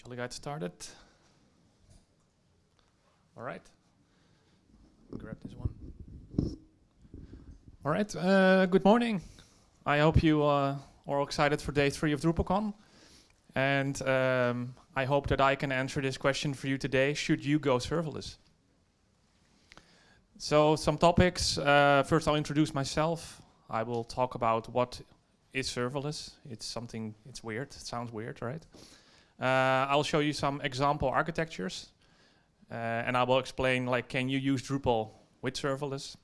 Shall we get started? All right. Grab this one. All right. Uh, good morning. I hope you uh, are excited for day three of DrupalCon. And um, I hope that I can answer this question for you today. Should you go serverless? So some topics. Uh, first, I'll introduce myself. I will talk about what is serverless. It's something, it's weird. It sounds weird, right? Uh, I'll show you some example architectures. Uh, and I will explain, like, can you use Drupal with serverless?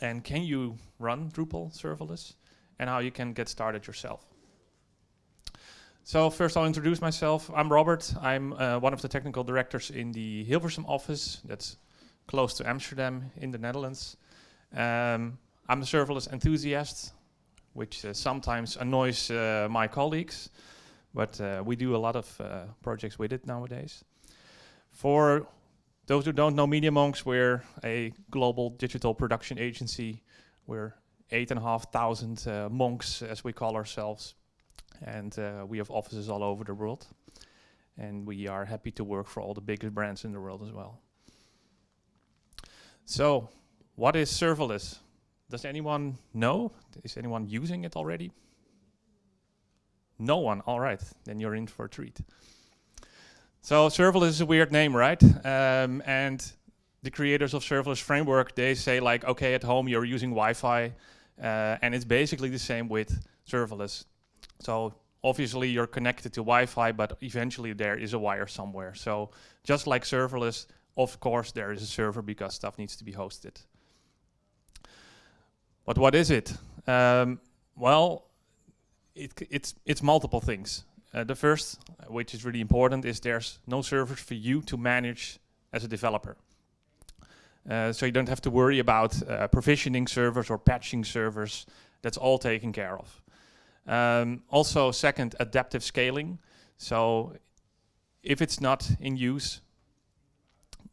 And can you run Drupal serverless? And how you can get started yourself. So first I'll introduce myself. I'm Robert. I'm uh, one of the technical directors in the Hilversum office. That's close to Amsterdam in the Netherlands. Um, I'm a serverless enthusiast, which uh, sometimes annoys uh, my colleagues, but uh, we do a lot of uh, projects with it nowadays. For those who don't know Media Monks, we're a global digital production agency. We're eight and a half thousand uh, monks, as we call ourselves, and uh, we have offices all over the world. And we are happy to work for all the biggest brands in the world as well. So, what is serverless? Does anyone know? Is anyone using it already? No one. All right, then you're in for a treat. So serverless is a weird name, right? Um, and the creators of serverless framework, they say like, okay, at home you're using Wi-Fi, uh, and it's basically the same with serverless. So obviously you're connected to Wi-Fi, but eventually there is a wire somewhere. So just like serverless, of course there is a server because stuff needs to be hosted. But what is it? Um, well, it, it's, it's multiple things. Uh, the first, which is really important, is there's no servers for you to manage as a developer. Uh, so you don't have to worry about uh, provisioning servers or patching servers. That's all taken care of. Um, also, second, adaptive scaling. So if it's not in use,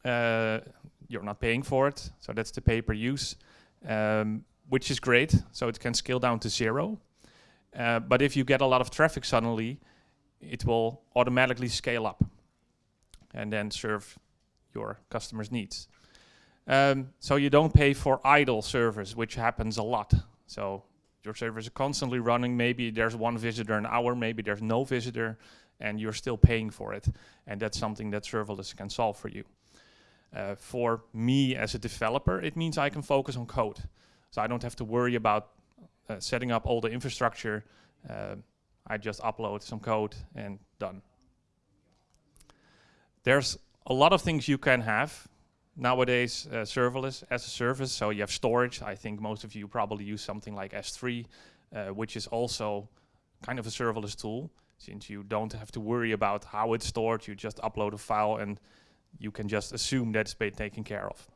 uh, you're not paying for it. So that's the pay per use, um, which is great. So it can scale down to zero. Uh, but if you get a lot of traffic suddenly, it will automatically scale up and then serve your customers' needs. Um, so you don't pay for idle servers, which happens a lot. So your servers are constantly running. Maybe there's one visitor an hour, maybe there's no visitor, and you're still paying for it. And that's something that serverless can solve for you. Uh, for me as a developer, it means I can focus on code. So I don't have to worry about uh, setting up all the infrastructure. Uh, I just upload some code and done. There's a lot of things you can have nowadays uh, serverless as a service. So you have storage. I think most of you probably use something like S3, uh, which is also kind of a serverless tool since you don't have to worry about how it's stored. You just upload a file and you can just assume that's been taken care of.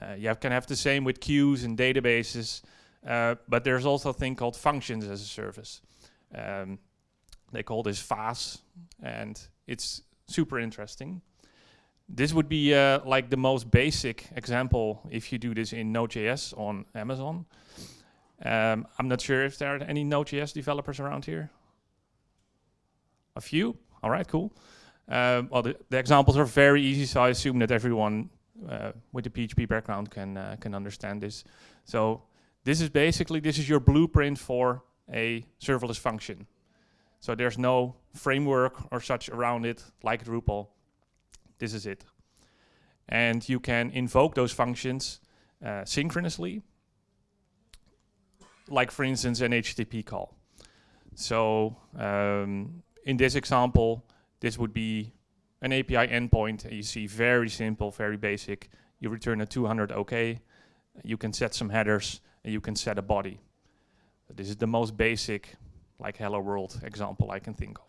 Uh, you have, can have the same with queues and databases, uh, but there's also a thing called functions as a service. Um, they call this FaaS, and it's super interesting. This would be uh, like the most basic example if you do this in Node.js on Amazon. Um, I'm not sure if there are any Node.js developers around here. A few? All right, cool. Um, well, the, the, examples are very easy, so I assume that everyone uh, with a PHP background can uh, can understand this. So this is basically this is your blueprint for a serverless function. So there's no framework or such around it like Drupal. This is it. And you can invoke those functions uh, synchronously, like for instance an HTTP call. So um, in this example, this would be an API endpoint. You see very simple, very basic. You return a 200 OK. You can set some headers and you can set a body. This is the most basic like Hello World example I can think of.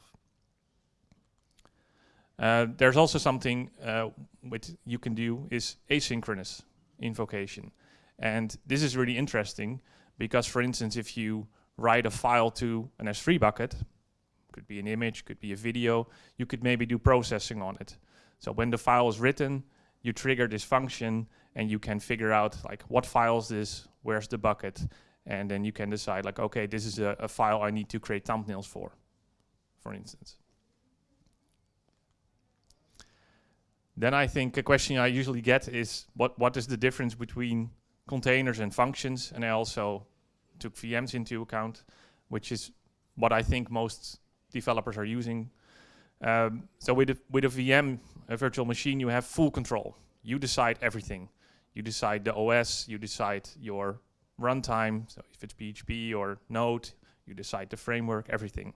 Uh, there's also something uh, which you can do is asynchronous invocation. And this is really interesting because, for instance, if you write a file to an S3 bucket, could be an image, could be a video, you could maybe do processing on it. So when the file is written, you trigger this function and you can figure out like what file is this, where's the bucket, and then you can decide like, okay, this is a, a file I need to create thumbnails for, for instance. then I think a question I usually get is what what is the difference between containers and functions? And I also took VMs into account, which is what I think most developers are using. Um, so with a, with a VM, a virtual machine, you have full control. You decide everything. You decide the OS, you decide your runtime, so if it's PHP or Node, you decide the framework, everything.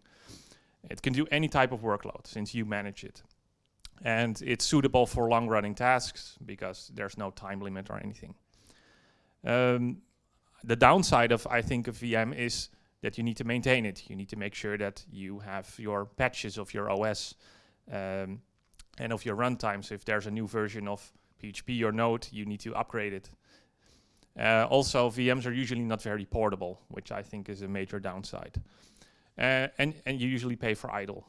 It can do any type of workload since you manage it. And it's suitable for long running tasks because there's no time limit or anything. Um, the downside of, I think, a VM is that you need to maintain it. You need to make sure that you have your patches of your OS um, and of your runtime. So if there's a new version of PHP or Node, you need to upgrade it. Uh, also, VMs are usually not very portable, which I think is a major downside. Uh, and, and you usually pay for idle.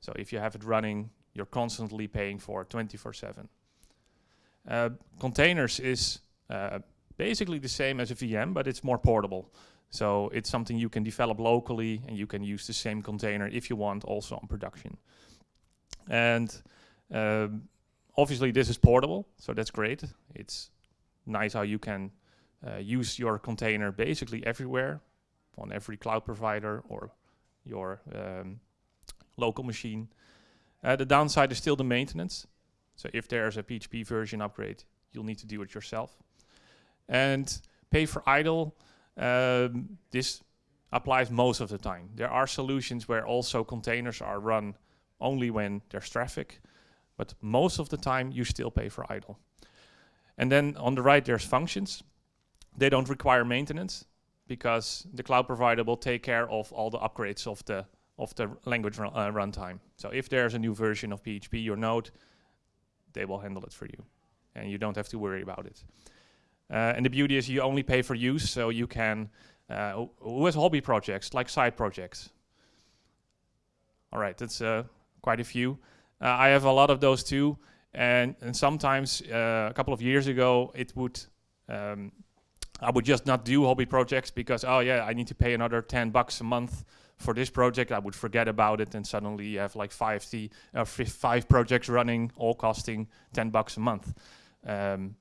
So if you have it running, you're constantly paying for 24-7. Uh, containers is uh, basically the same as a VM, but it's more portable. So it's something you can develop locally and you can use the same container if you want also on production. And um, obviously this is portable, so that's great. It's nice how you can uh, use your container basically everywhere on every cloud provider or your um, local machine. Uh, the downside is still the maintenance. So if there's a PHP version upgrade, you'll need to do it yourself. And pay for idle, um, this applies most of the time. There are solutions where also containers are run only when there's traffic, but most of the time you still pay for idle. And then on the right there's functions. They don't require maintenance because the cloud provider will take care of all the upgrades of the of the language run, uh, runtime. So if there's a new version of PHP or Node, they will handle it for you, and you don't have to worry about it. Uh, and the beauty is you only pay for use, so you can, uh, who has hobby projects, like side projects? All right, that's uh, quite a few. Uh, I have a lot of those too, and, and sometimes uh, a couple of years ago, it would, um, I would just not do hobby projects because, oh yeah, I need to pay another 10 bucks a month for this project. I would forget about it and suddenly you have like five, uh, five projects running, all costing 10 bucks a month. Um,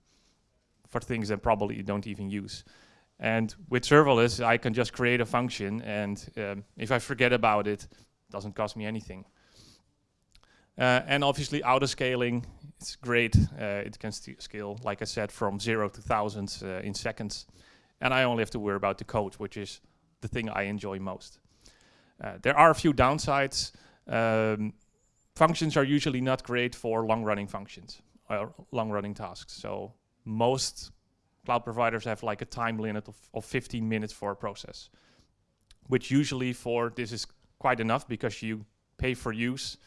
for things that probably you don't even use. And with serverless, I can just create a function, and um, if I forget about it, it doesn't cost me anything. Uh, and obviously, auto scaling, it's great. Uh, it can scale, like I said, from zero to thousands uh, in seconds. And I only have to worry about the code, which is the thing I enjoy most. Uh, there are a few downsides. Um, functions are usually not great for long-running functions or long-running tasks. So most cloud providers have like a time limit of, of 15 minutes for a process, which usually for this is quite enough because you pay for use.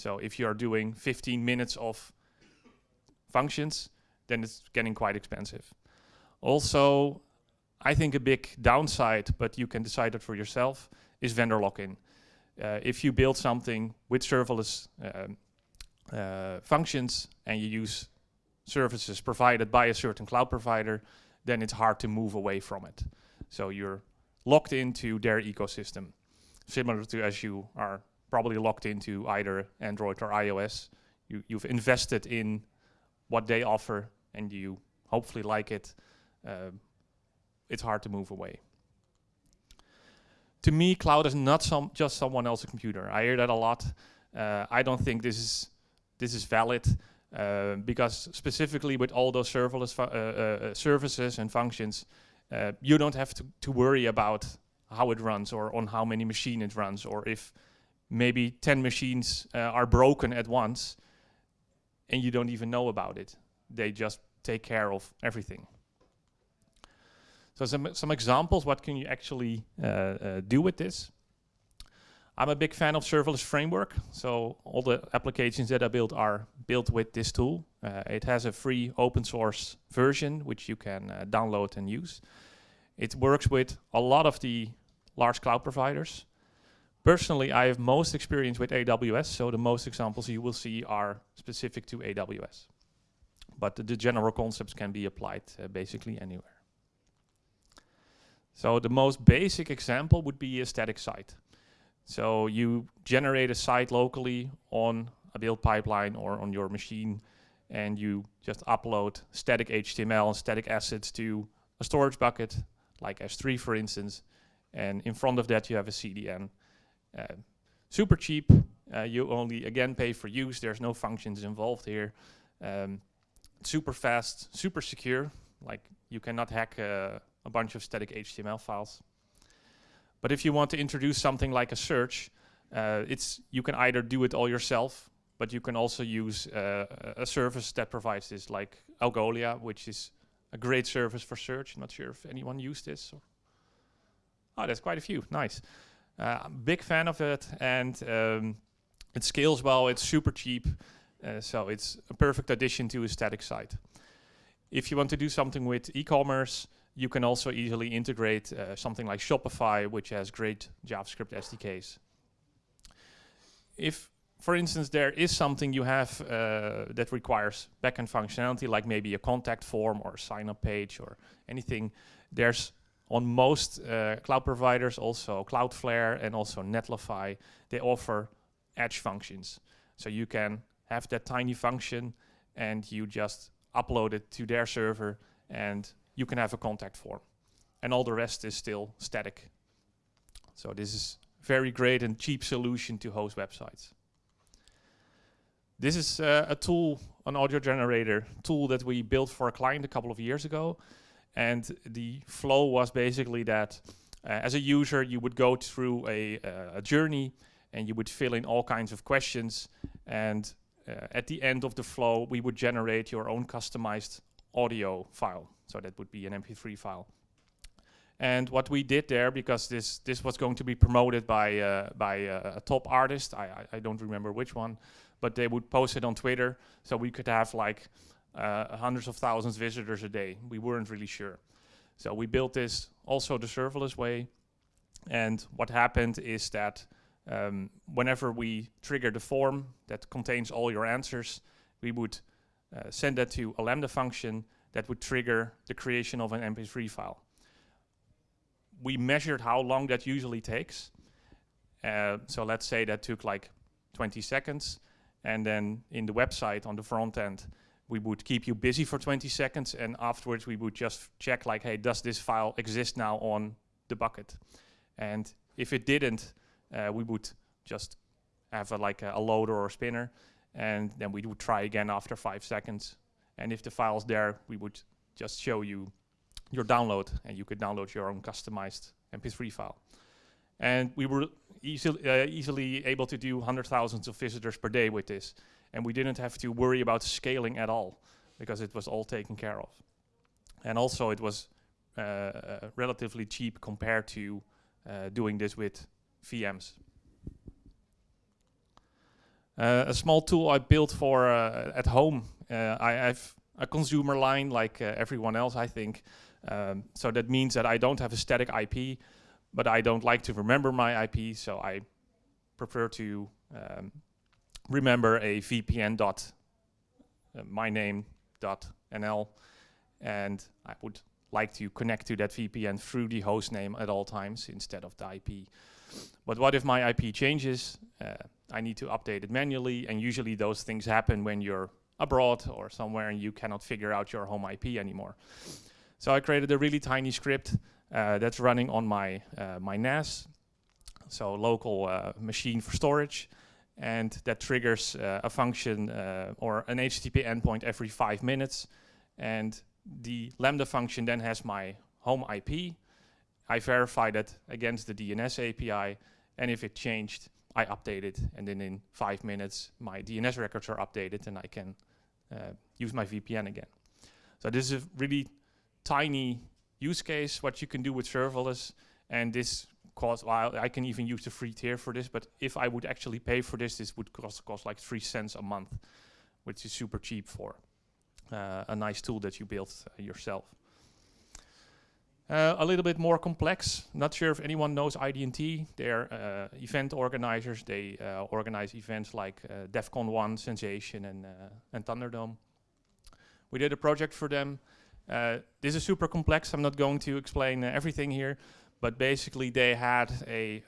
So if you are doing 15 minutes of functions, then it's getting quite expensive. Also, I think a big downside, but you can decide it for yourself, is vendor lock-in. Uh, if you build something with serverless um, uh, functions and you use services provided by a certain cloud provider, then it's hard to move away from it. So you're locked into their ecosystem, similar to as you are probably locked into either Android or iOS. You, you've invested in what they offer and you hopefully like it. Uh, it's hard to move away. To me, cloud is not some just someone else's computer. I hear that a lot. Uh, I don't think this is this is valid. Uh, because specifically with all those serverless uh, uh, services and functions, you don't have to, to worry about how it runs or on how many machines it runs or if maybe 10 machines are broken at once and you don't even know about it. They just take care of everything. So some, some examples, what can you actually uh, uh, do with this? I'm a big fan of serverless framework. So all the applications that I build are built with this tool. Uh, it has a free open source version, which you can uh, download and use. It works with a lot of the large cloud providers. Personally, I have most experience with AWS, so the most examples you will see are specific to AWS. But the, the general concepts can be applied uh, basically anywhere. So the most basic example would be a static site. So you generate a site locally on a build pipeline or on your machine and you just upload static HTML and static assets to a storage bucket, like S3 for instance, and in front of that you have a CDN. Uh, super cheap, uh, you only again pay for use, there's no functions involved here. Um, super fast, super secure, like you cannot hack uh, a bunch of static HTML files. But if you want to introduce something like a search, uh, it's you can either do it all yourself, but you can also use uh, a service that provides this, like Algolia, which is a great service for search. Not sure if anyone used this. Or oh, there's quite a few. Nice. Uh, I'm a big fan of it, and um, it scales well. It's super cheap, uh, so it's a perfect addition to a static site. If you want to do something with e-commerce, you can also easily integrate uh, something like Shopify, which has great JavaScript SDKs. If, for instance, there is something you have uh, that requires backend functionality, like maybe a contact form or a sign-up page or anything, there's on most uh, cloud providers, also Cloudflare and also Netlify, they offer edge functions. So you can have that tiny function and you just upload it to their server and you can have a contact form. And all the rest is still static. So this is very great and cheap solution to host websites. This is uh, a tool, an audio generator tool that we built for a client a couple of years ago. And the flow was basically that uh, as a user, you would go through a, uh, a, journey and you would fill in all kinds of questions. And uh, at the end of the flow, we would generate your own customized audio file. So that would be an MP3 file. And what we did there, because this this was going to be promoted by uh, by uh, a top artist, I, I, I don't remember which one, but they would post it on Twitter, so we could have like uh, hundreds of thousands visitors a day. We weren't really sure, so we built this also the serverless way. And what happened is that um, whenever we trigger the form that contains all your answers, we would uh, send that to a Lambda function that would trigger the creation of an MP3 file. We measured how long that usually takes. Uh, so let's say that took like 20 seconds. And then in the website on the front end, we would keep you busy for 20 seconds. And afterwards, we would just check like, hey, does this file exist now on the bucket? And if it didn't, uh, we would just have a, like a, a loader or a spinner. And then we would try again after five seconds and if the file's there, we would just show you your download and you could download your own customized MP3 file. And we were easily, uh, easily able to do hundred thousands of visitors per day with this. And we didn't have to worry about scaling at all because it was all taken care of. And also it was uh, uh, relatively cheap compared to uh, doing this with VMs. Uh, a small tool I built for uh, at home I have a consumer line like everyone else, I think. Um, so that means that I don't have a static IP, but I don't like to remember my IP, so I prefer to um, remember a VPN dot uh, nl, and I would like to connect to that VPN through the host name at all times instead of the IP. But what if my IP changes? Uh, I need to update it manually, and usually those things happen when you're abroad or somewhere and you cannot figure out your home IP anymore. So I created a really tiny script uh, that's running on my, uh, my NAS, so local uh, machine for storage, and that triggers uh, a function uh, or an HTTP endpoint every five minutes. And the Lambda function then has my home IP. I verify that against the DNS API, and if it changed, I update it, and then in five minutes, my DNS records are updated, and I can uh, use my VPN again. So this is a really tiny use case, what you can do with serverless. And this costs, well, I can even use the free tier for this, but if I would actually pay for this, this would cost, cost like three cents a month, which is super cheap for uh, a nice tool that you built uh, yourself. Uh, a little bit more complex. Not sure if anyone knows ID&T. They're uh, event organizers. They uh, organize events like uh, Defqon.1, Sensation, and, uh, and Thunderdome. We did a project for them. Uh, this is super complex. I'm not going to explain everything here, but basically they had a,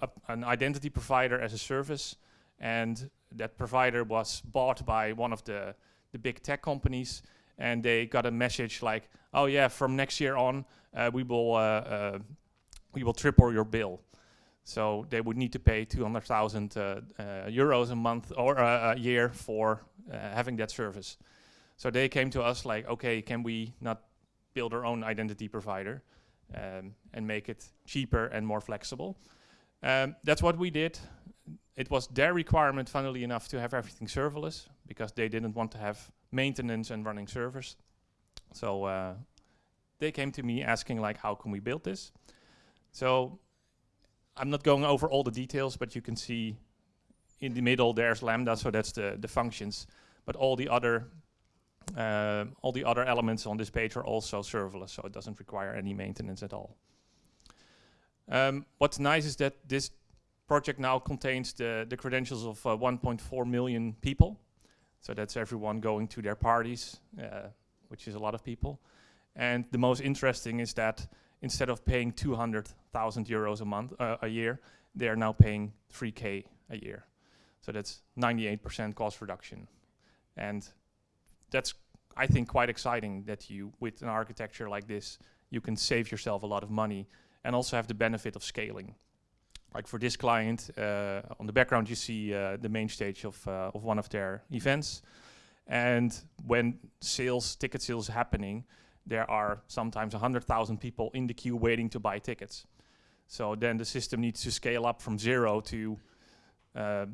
a, an identity provider as a service, and that provider was bought by one of the the big tech companies, and they got a message like, "Oh yeah, from next year on, uh, we will uh, uh, we will triple your bill." So they would need to pay 200,000 uh, uh, euros a month or a year for having that service. So they came to us like, "Okay, can we not build our own identity provider um, and make it cheaper and more flexible?" Um, that's what we did. It was their requirement, funnily enough, to have everything serverless because they didn't want to have maintenance and running servers. So uh, they came to me asking like, how can we build this? So I'm not going over all the details, but you can see in the middle there's Lambda, so that's the, the functions. But all the other uh, all the other elements on this page are also serverless, so it doesn't require any maintenance at all. Um, what's nice is that this project now contains the, the credentials of uh, 1.4 million people. So that's everyone going to their parties, uh, which is a lot of people. And the most interesting is that instead of paying 200,000 euros a month, uh, a year, they are now paying 3K a year. So that's 98% cost reduction. And that's, I think, quite exciting that you, with an architecture like this, you can save yourself a lot of money and also have the benefit of scaling. Like for this client, uh, on the background you see uh, the main stage of, uh, of one of their events. And when sales, ticket sales happening, there are sometimes 100,000 people in the queue waiting to buy tickets. So then the system needs to scale up from zero to uh,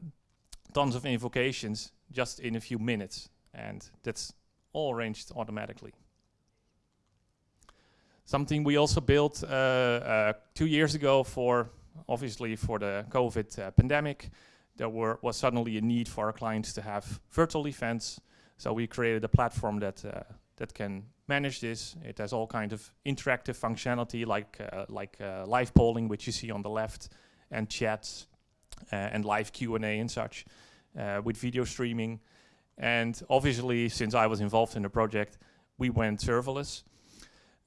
tons of invocations just in a few minutes. And that's all arranged automatically. Something we also built uh, uh, two years ago for, obviously for the COVID uh, pandemic, there were, was suddenly a need for our clients to have virtual events. So we created a platform that, that can manage this. It has all kinds of interactive functionality like, uh, like uh, live polling, which you see on the left, and chats, uh, and live Q&A and such, with video streaming. And obviously, since I was involved in the project, we went serverless.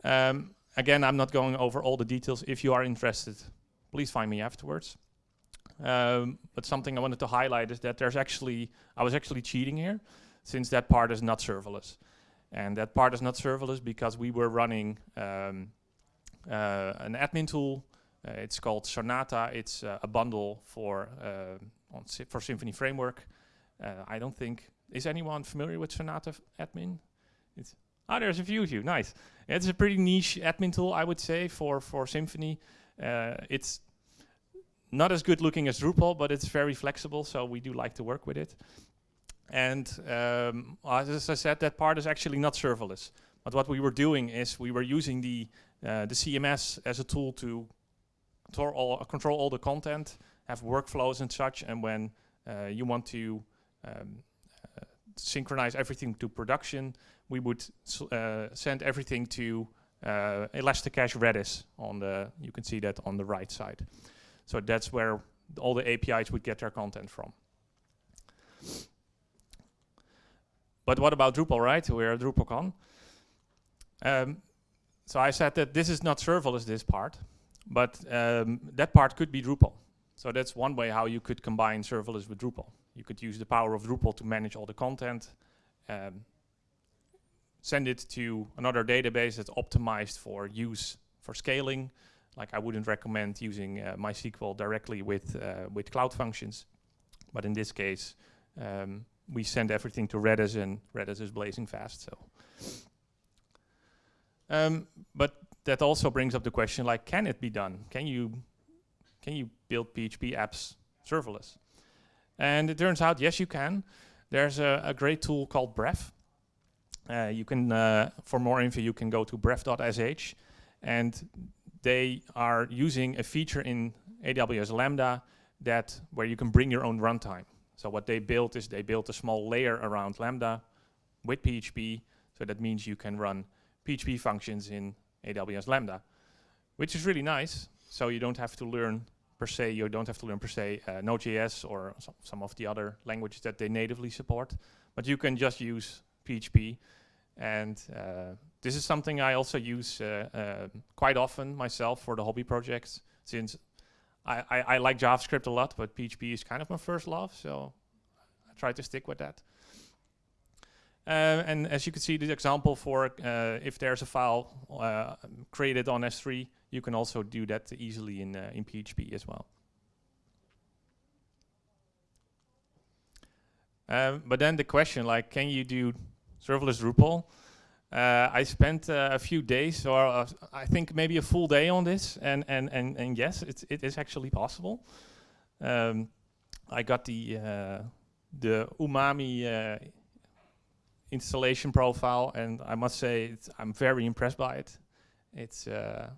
Um, again, I'm not going over all the details. If you are interested, please find me afterwards. Um, but something I wanted to highlight is that there's actually, I was actually cheating here, since that part is not serverless. And that part is not serverless because we were running um, uh, an admin tool. Uh, it's called Sonata. It's uh, a bundle for uh, for Symfony Framework. Uh, I don't think is anyone familiar with Sonata admin. It's Ah, there's a few of you. Nice. It's a pretty niche admin tool, I would say, for for Symfony. Uh, it's not as good looking as Drupal, but it's very flexible, so we do like to work with it. And um, as I said, that part is actually not serverless. But what we were doing is we were using the uh, the CMS as a tool to control all, control all the content, have workflows and such. And when uh, you want to um, uh, synchronize everything to production, we would uh, send everything to uh, Elasticache Redis on the, you can see that on the right side. So that's where all the APIs would get their content from. But what about Drupal, right? We're at DrupalCon. Um, so I said that this is not serverless, this part, but um, that part could be Drupal. So that's one way how you could combine serverless with Drupal. You could use the power of Drupal to manage all the content, um, send it to another database that's optimized for use for scaling. Like I wouldn't recommend using uh, MySQL directly with, uh, with Cloud Functions. But in this case, um, we send everything to Redis and Redis is blazing fast. So, um, But that also brings up the question, like, can it be done? Can you, can you build PHP apps serverless? And it turns out, yes, you can. There's a, a great tool called Bref, uh, you can, uh, for more info, you can go to bref.sh, and they are using a feature in AWS Lambda that where you can bring your own runtime. So what they built is they built a small layer around Lambda with PHP. So that means you can run PHP functions in AWS Lambda, which is really nice. So you don't have to learn per se, you don't have to learn per se uh, Node.js or some of the other languages that they natively support, but you can just use PHP and uh, this is something I also use uh, uh, quite often myself for the hobby projects, since I, I, I, like JavaScript a lot, but PHP is kind of my first love, so I try to stick with that. Uh, and as you can see, the example for uh, if there's a file uh, created on S3, you can also do that easily in, uh, in PHP as well. Um, but then the question, like, can you do serverless Drupal? Uh, I spent uh, a few days, or uh, I think maybe a full day on this, and and and and yes, it's it is actually possible. Um, I got the uh, the Umami uh, installation profile, and I must say I'm very impressed by it. It's uh,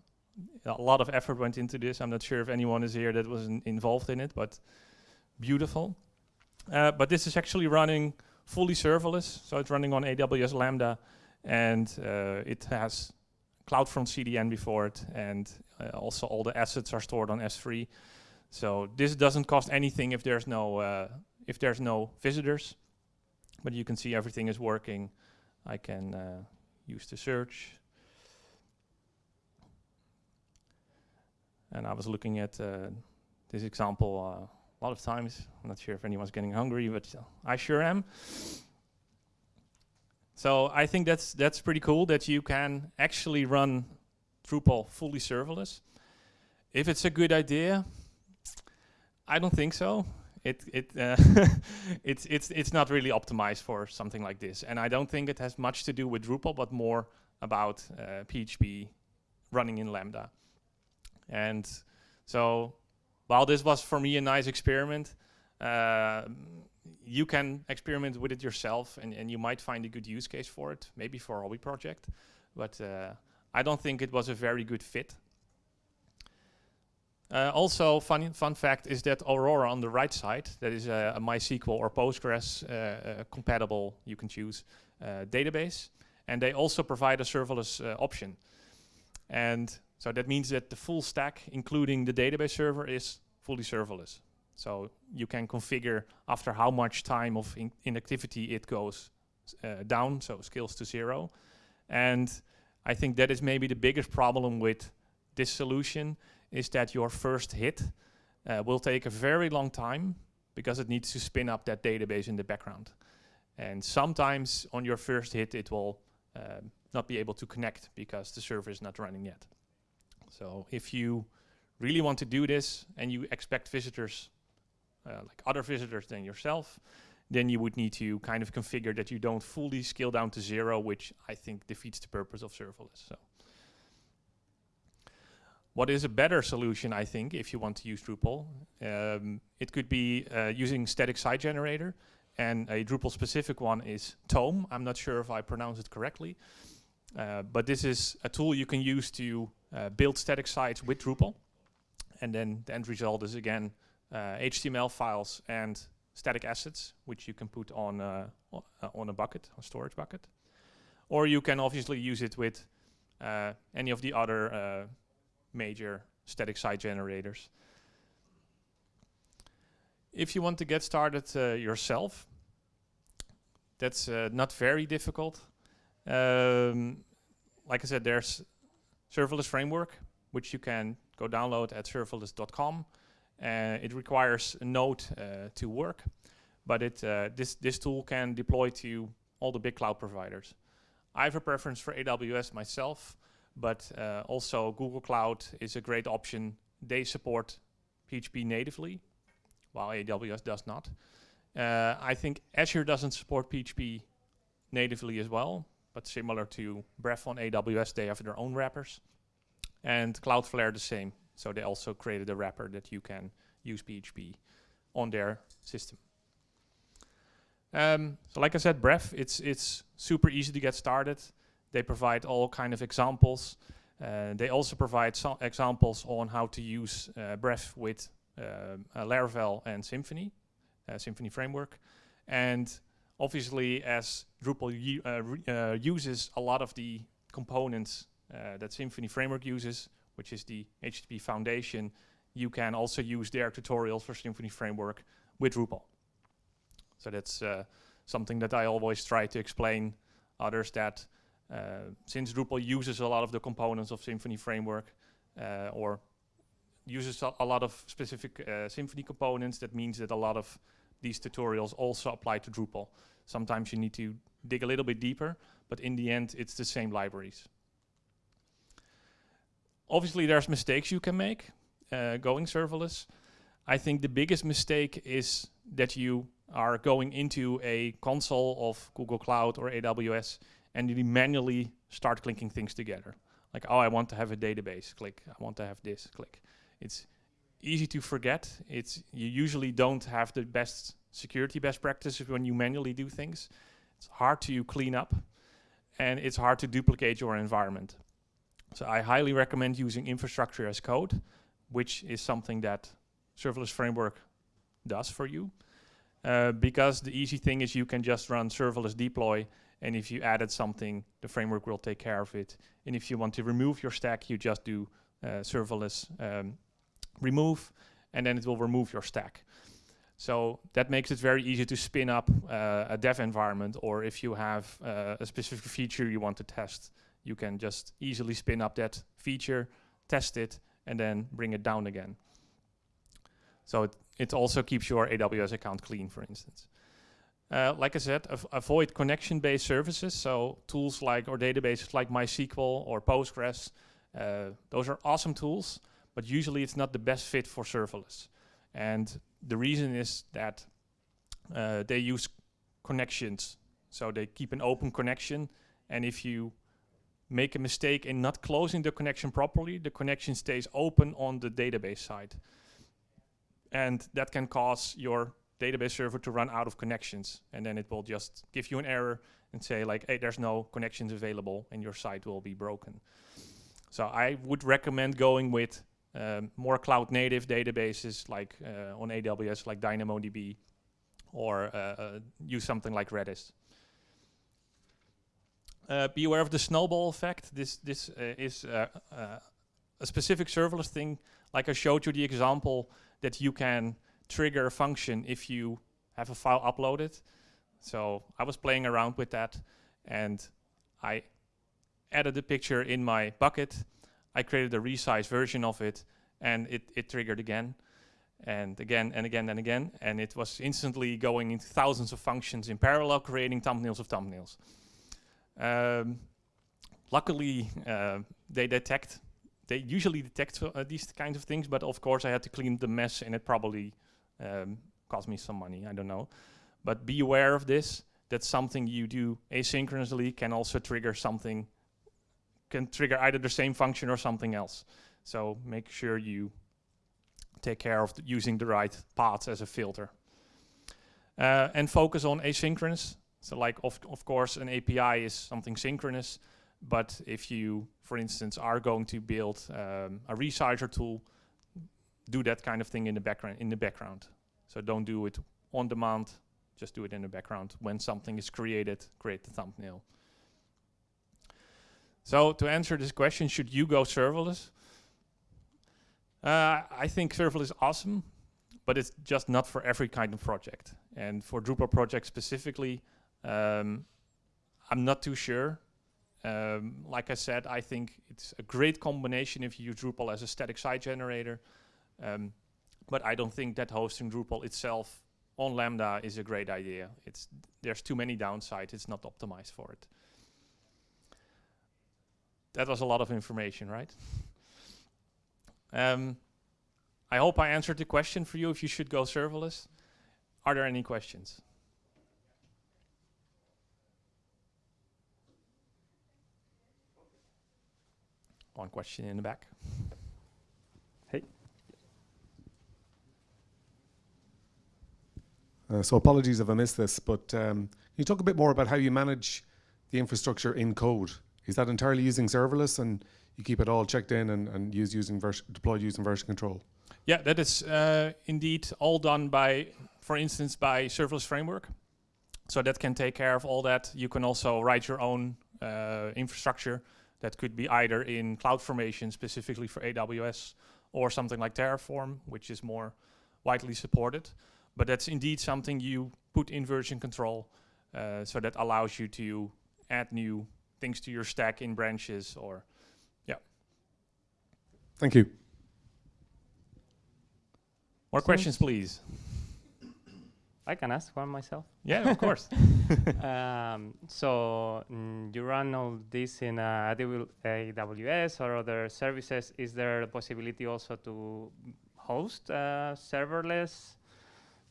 a lot of effort went into this. I'm not sure if anyone is here that was involved in it, but beautiful. Uh, but this is actually running fully serverless, so it's running on AWS Lambda, and uh, it has CloudFront CDN before it, and uh, also all the assets are stored on S3. So this doesn't cost anything if there's no uh, if there's no visitors, but you can see everything is working. I can uh, use the search. And I was looking at uh, this example a lot of times. I'm not sure if anyone's getting hungry, but uh, I sure am. So I think that's that's pretty cool that you can actually run Drupal fully serverless. If it's a good idea, I don't think so. It it uh, it's it's it's not really optimized for something like this, and I don't think it has much to do with Drupal, but more about uh, PHP running in Lambda. And so while this was for me a nice experiment, uh, you can experiment with it yourself and, and you might find a good use case for it, maybe for a hobby project, but uh, I don't think it was a very good fit. Uh, also, fun, fun fact is that Aurora on the right side, that is a, a MySQL or Postgres uh, uh, compatible, you can choose, uh, database. And they also provide a serverless option. And so that means that the full stack, including the database server, is fully serverless. So you can configure after how much time of in inactivity it goes uh, down, so scales to zero. And I think that is maybe the biggest problem with this solution is that your first hit uh, will take a very long time because it needs to spin up that database in the background. And sometimes on your first hit, it will uh, not be able to connect because the server is not running yet. So if you really want to do this and you expect visitors, uh, like other visitors than yourself, then you would need to kind of configure that you don't fully scale down to zero, which I think defeats the purpose of serverless. So, what is a better solution, I think, if you want to use Drupal? Um, it could be uh, using static site generator, and a Drupal specific one is Tome. I'm not sure if I pronounce it correctly, uh, but this is a tool you can use to uh, build static sites with Drupal. And then the end result is again HTML uh, files and static assets, which you can put on, uh, on a bucket, a storage bucket. Or you can obviously use it with any of the other major static site generators. If you want to get started uh, yourself, that's uh, not very difficult. Um, like I said, there's serverless framework, which you can go download at serverless.com. Uh, it requires a node uh, to work, but it uh, this this tool can deploy to all the big cloud providers. I have a preference for AWS myself, but uh, also Google Cloud is a great option. They support PHP natively, while AWS does not. Uh, I think Azure doesn't support PHP natively as well, but similar to Bref on AWS, they have their own wrappers. And Cloudflare the same. So they also created a wrapper that you can use PHP on their system. Um, so like I said, Bref, it's, it's super easy to get started. They provide all kind of examples. Uh, they also provide some examples on how to use uh, with uh, Laravel and Symfony, uh, Symfony framework. And obviously, as Drupal uh, uh, uses a lot of the components uh, that Symfony Framework uses, which is the HTTP foundation, you can also use their tutorials for Symfony Framework with Drupal. So that's uh, something that I always try to explain others that uh, since Drupal uses a lot of the components of Symfony Framework uh, or uses a, lot of specific uh, Symfony components, that means that a lot of these tutorials also apply to Drupal. Sometimes you need to dig a little bit deeper, but in the end, it's the same libraries. Obviously, there's mistakes you can make uh, going serverless. I think the biggest mistake is that you are going into a console of Google Cloud or AWS and you manually start clicking things together. Like, oh, I want to have a database, click. I want to have this, click. It's easy to forget. It's you usually don't have the best security best practices when you manually do things. It's hard to clean up and it's hard to duplicate your environment. So I highly recommend using infrastructure as code, which is something that serverless framework does for you. Uh, because the easy thing is you can just run serverless deploy and if you added something, the framework will take care of it. And if you want to remove your stack, you just do uh, serverless um, remove, and then it will remove your stack. So that makes it very easy to spin up uh, a dev environment, or if you have uh, a specific feature you want to test, you can just easily spin up that feature, test it, and then bring it down again. So it, it also keeps your AWS account clean, for instance. Uh, like I said, av avoid connection-based services. So tools like or databases like MySQL or Postgres. Uh, those are awesome tools, but usually it's not the best fit for serverless. And the reason is that uh, they use connections. So they keep an open connection. And if you make a mistake in not closing the connection properly, the connection stays open on the database side. And that can cause your database server to run out of connections. And then it will just give you an error and say like, hey, there's no connections available and your site will be broken. So I would recommend going with um, more cloud native databases like uh, on AWS, like DynamoDB, or uh, uh, use something like Redis. Uh, be aware of the snowball effect. This this uh, is a specific serverless thing. Like I showed you the example that you can trigger a function if you have a file uploaded. So I was playing around with that and I added a picture in my bucket. I created a resized version of it and it, it triggered again and again and again and again. And it was instantly going into thousands of functions in parallel, creating thumbnails of thumbnails. Um, luckily, uh, they detect, they usually detect uh, these kinds of things, but of course I had to clean the mess and it probably um, cost me some money, I don't know. But be aware of this, that something you do asynchronously can also trigger something, can trigger either the same function or something else. So make sure you take care of using the right paths as a filter. Uh, and focus on asynchronous. So like, of, of course, an API is something synchronous, but if you, for instance, are going to build um, a resizer tool, do that kind of thing in the background. In the background, so don't do it on demand. Just do it in the background. When something is created, create the thumbnail. So to answer this question, should you go serverless? Uh, I think serverless is awesome, but it's just not for every kind of project. And for Drupal projects specifically, um, I'm not too sure. Um, like I said, I think it's a great combination if you use Drupal as a static site generator. Um, but I don't think that hosting Drupal itself on Lambda is a great idea. It's There's too many downsides. It's not optimized for it. That was a lot of information, right? um, I hope I answered the question for you if you should go serverless. Are there any questions? One question in the back. Uh, so apologies if I missed this, but um, can you talk a bit more about how you manage the infrastructure in code? Is that entirely using serverless and you keep it all checked in and, and use using deployed using version control? Yeah, that is uh, indeed all done by, for instance, by serverless framework. So that can take care of all that. You can also write your own uh, infrastructure that could be either in CloudFormation specifically for AWS or something like Terraform, which is more widely supported. But that's indeed something you put in version control. Uh, so that allows you to add new things to your stack in branches or, yeah. Thank you. More questions, please. I can ask one myself. Yeah, of course. um, so mm, you run all this in uh, AWS or other services. Is there a possibility also to host a serverless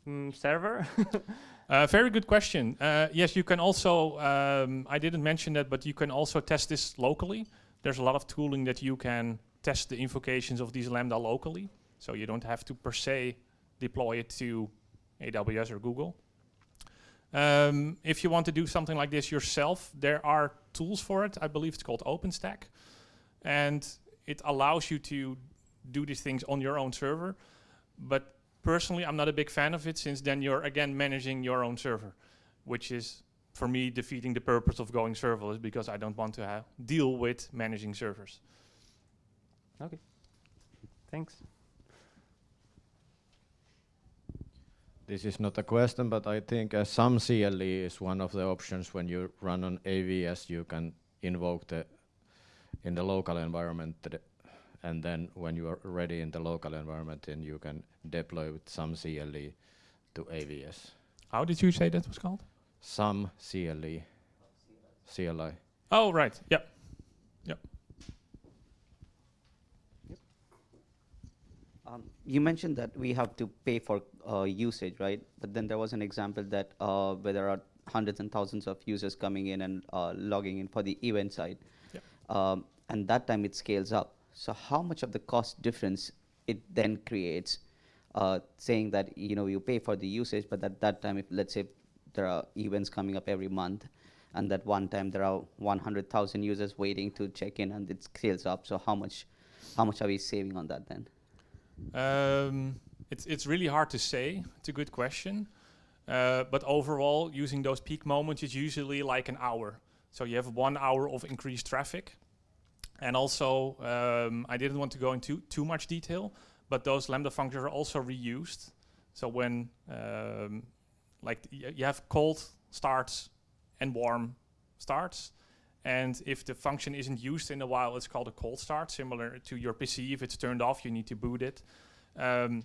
mm, server? Uh, very good question. Uh, yes, you can also, um, I didn't mention that, but you can also test this locally. There's a lot of tooling that you can test the invocations of these Lambda locally. So you don't have to per se deploy it to AWS or Google. Um, if you want to do something like this yourself, there are tools for it. I believe it's called OpenStack. And it allows you to do these things on your own server. But personally, I'm not a big fan of it since then you're again managing your own server, which is for me defeating the purpose of going serverless because I don't want to deal with managing servers. Okay, thanks. This is not a question, but I think uh, SAM CLE is one of the options when you run on AVS, you can invoke the in the local environment and then when you are ready in the local environment, then you can deploy with SAM CLE to AVS. How did you say that was called? SAM CLE, CLI. Oh, right. Yep. Yep. Um, you mentioned that we have to pay for uh, usage, right? But then there was an example that uh, where there are hundreds and thousands of users coming in and uh, logging in for the event side. Yep. Um, and that time it scales up. So how much of the cost difference it then creates, uh, saying that you know you pay for the usage, but at that time, if let's say there are events coming up every month, and that one time there are 100,000 users waiting to check in, and it scales up. So how much, how much are we saving on that then? Um, it's it's really hard to say. It's a good question, uh, but overall, using those peak moments is usually like an hour. So you have one hour of increased traffic, and also um, I didn't want to go into too much detail, but those lambda functions are also reused. So when um, like you have cold starts and warm starts, and if the function isn't used in a while, it's called a cold start, similar to your PC. If it's turned off, you need to boot it. Um,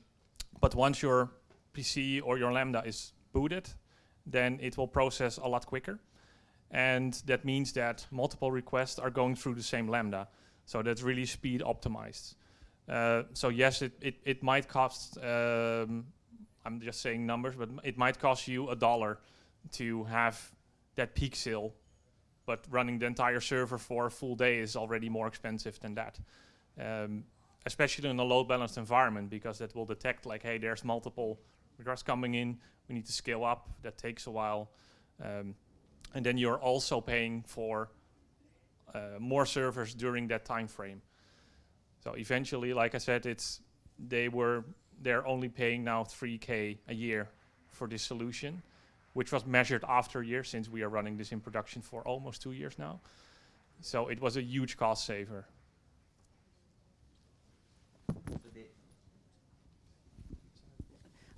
but once your PC or your Lambda is booted, then it will process a lot quicker. And that means that multiple requests are going through the same Lambda. So that's really speed optimized. Uh, so yes, it, it, it might cost, um, I'm just saying numbers, but it might cost you a dollar to have that peak sale but running the entire server for a full day is already more expensive than that. Um, especially in a load balanced environment because that will detect like, hey, there's multiple requests coming in, we need to scale up, that takes a while. Um, and then you're also paying for uh, more servers during that time frame. So eventually, like I said, it's they were they're only paying now 3k a year for this solution which was measured after a year since we are running this in production for almost two years now. So it was a huge cost saver.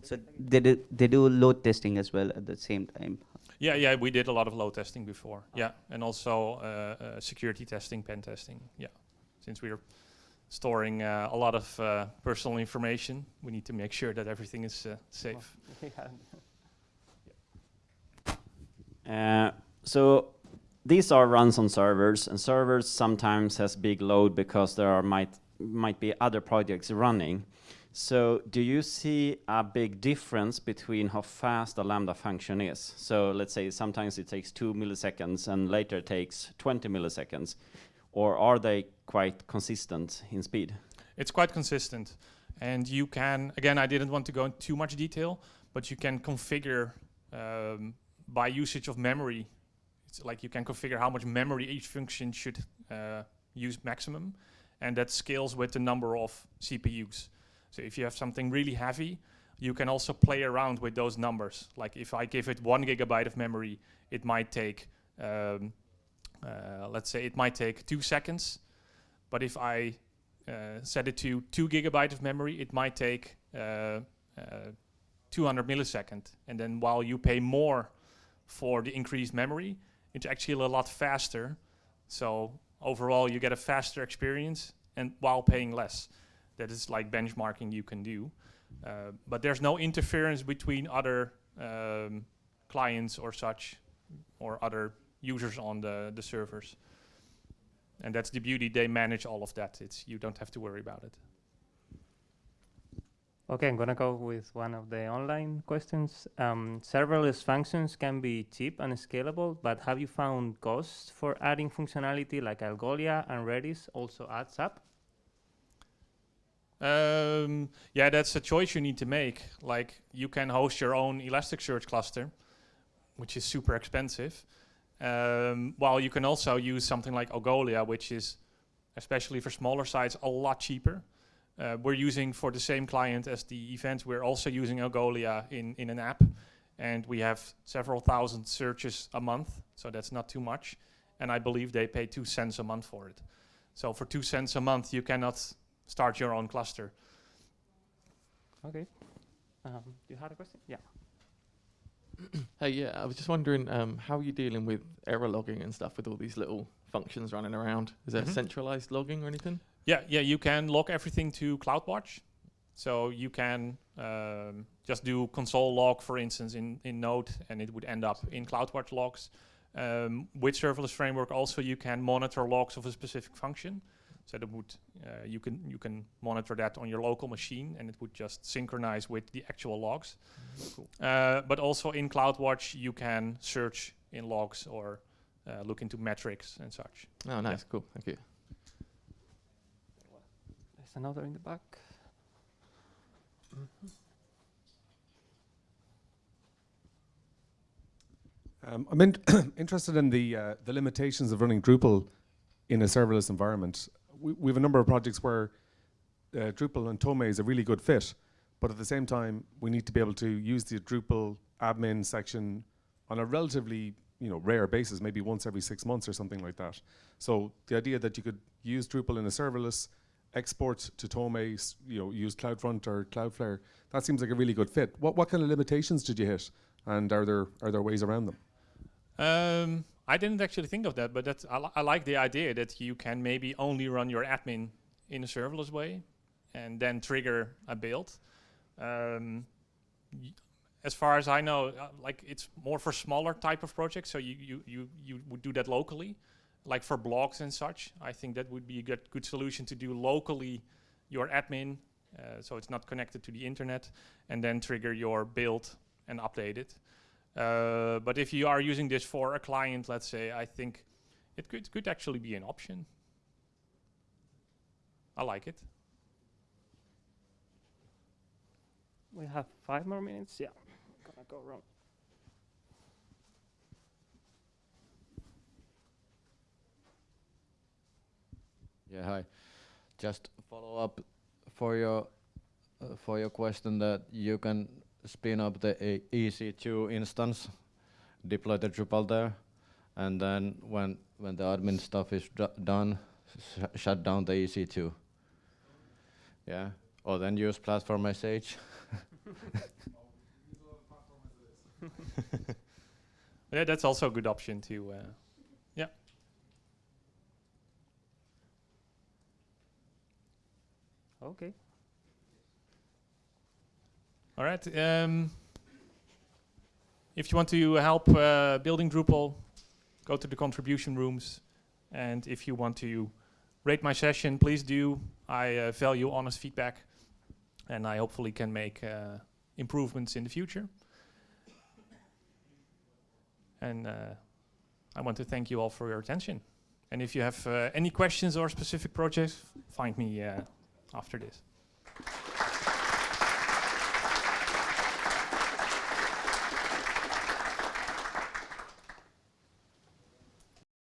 So they do, they do load testing as well at the same time. Yeah, yeah, we did a lot of load testing before. Oh. Yeah, and also uh, uh, security testing, pen testing. Yeah, since we're storing uh, a lot of uh, personal information, we need to make sure that everything is uh, safe. Uh, so these are runs on servers, and servers sometimes has big load because there are might might be other projects running. So do you see a big difference between how fast a Lambda function is? So let's say sometimes it takes two milliseconds and later takes 20 milliseconds. Or are they quite consistent in speed? It's quite consistent. And you can, again, I didn't want to go into too much detail, but you can configure um, by usage of memory. It's like you can configure how much memory each function should uh, use maximum, and that scales with the number of CPUs. So if you have something really heavy, you can also play around with those numbers. Like if I give it one gigabyte of memory, it might take, um, uh, let's say it might take two seconds. But if I uh, set it to two gigabyte of memory, it might take uh, uh 200 millisecond. And then while you pay more for the increased memory. It's actually a lot faster. So overall, you get a faster experience and while paying less. That is like benchmarking you can do. Uh, but there's no interference between other um, clients or such, or other users on the, the servers. And that's the beauty, they manage all of that. It's, you don't have to worry about it. Okay, I'm gonna go with one of the online questions. Um, serverless functions can be cheap and scalable, but have you found costs for adding functionality like Algolia and Redis also adds up? Um, yeah, that's a choice you need to make. Like you can host your own Elasticsearch cluster, which is super expensive. Um, while you can also use something like Algolia, which is, especially for smaller sites, a lot cheaper. Uh, we're using for the same client as the event, we're also using Algolia in, in an app. And we have several thousand searches a month, so that's not too much. And I believe they pay two cents a month for it. So for two cents a month, you cannot start your own cluster. Okay. Um, you had a question? Yeah. Hey, yeah, I was just wondering um, how are you dealing with error logging and stuff with all these little functions running around? Is there Mhm. centralized logging or anything? Yeah, yeah, you can log everything to CloudWatch. So you can um, just do console log, for instance, in, in Node, and it would end up in CloudWatch logs. Um, with serverless framework, also you can monitor logs of a specific function. So that would uh, you can you can monitor that on your local machine, and it would just synchronize with the actual logs. Uh, but also in CloudWatch, you can search in logs or uh, look into metrics and such. Oh, nice, cool, thank you. There's another in the back. Um, I'm in interested in the uh, the limitations of running Drupal in a serverless environment. We, we have a number of projects where uh, Drupal and Tome is a really good fit, but at the same time, we need to be able to use the Drupal admin section on a relatively you know rare basis, maybe once every six months or something like that. So the idea that you could use Drupal in a serverless, export to Tome, you know, use CloudFront or Cloudflare, that seems like a really good fit. What what kind of limitations did you hit, and are there are there ways around them? Um, I didn't actually think of that, but that's, I, li- I like the idea that you can maybe only run your admin in a serverless way and then trigger a build. Um, as far as I know, uh, like it's more for smaller type of projects, so you, you, you, you would do that locally, like for blogs and such. I think that would be a good, good solution to do locally your admin, uh, so it's not connected to the internet, and then trigger your build and update it. Uh, but if you are using this for a client, let's say, I think it could could actually be an option. I like it. We have five more minutes. Yeah. Gonna go around. Yeah, hi. Just follow up for your uh, for your question that you can spin up the A- EC2 instance, deploy the Drupal there, and then when when the admin stuff is done, sh- shut down the EC2. Yeah, or then use Platform.sh. Yeah, that's also a good option too. Uh, yeah. Okay. All right. Um, if you want to help uh, building Drupal, go to the contribution rooms, and if you want to rate my session, please do. I uh, value honest feedback, and I hopefully can make uh, improvements in the future. And uh, I want to thank you all for your attention. And if you have uh, any questions or specific projects, find me uh, after this.